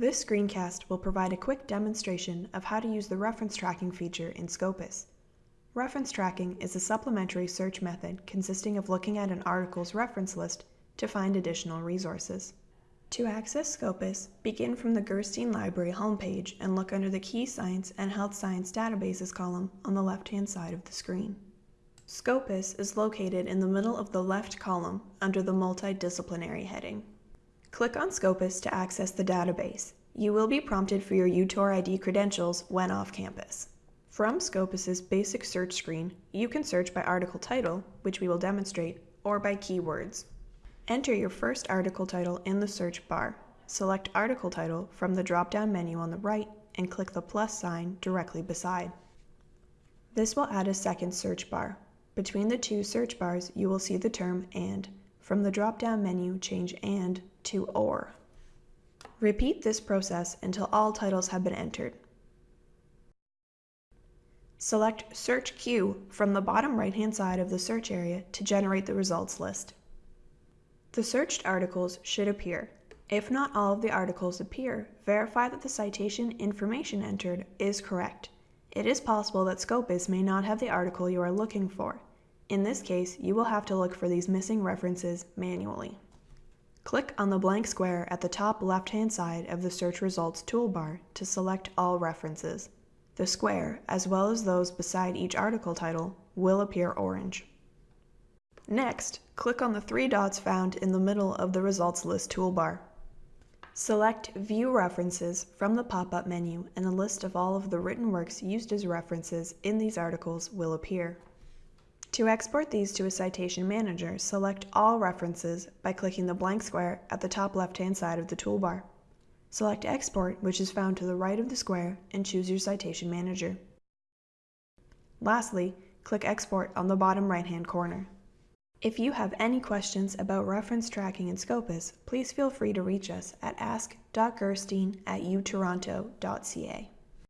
This screencast will provide a quick demonstration of how to use the reference tracking feature in Scopus. Reference tracking is a supplementary search method consisting of looking at an article's reference list to find additional resources. To access Scopus, begin from the Gerstein Library homepage and look under the Key Science and Health Science Databases column on the left-hand side of the screen. Scopus is located in the middle of the left column under the Multidisciplinary heading. Click on Scopus to access the database. You will be prompted for your UTOR ID credentials when off campus. From Scopus's basic search screen, you can search by article title, which we will demonstrate, or by keywords. Enter your first article title in the search bar. Select Article Title from the drop-down menu on the right and click the plus sign directly beside. This will add a second search bar. Between the two search bars, you will see the term AND. From the drop-down menu, change AND to OR. Repeat this process until all titles have been entered. Select Search Queue from the bottom right-hand side of the search area to generate the results list. The searched articles should appear. If not all of the articles appear, verify that the citation information entered is correct. It is possible that Scopus may not have the article you are looking for. In this case, you will have to look for these missing references manually. Click on the blank square at the top left-hand side of the Search Results toolbar to select all references. The square, as well as those beside each article title, will appear orange. Next, click on the three dots found in the middle of the Results List toolbar. Select View References from the pop-up menu and a list of all of the written works used as references in these articles will appear. To export these to a citation manager, select All References by clicking the blank square at the top left-hand side of the toolbar. Select Export, which is found to the right of the square, and choose your citation manager. Lastly, click Export on the bottom right-hand corner. If you have any questions about reference tracking in Scopus, please feel free to reach us at ask.gerstein at utoronto.ca.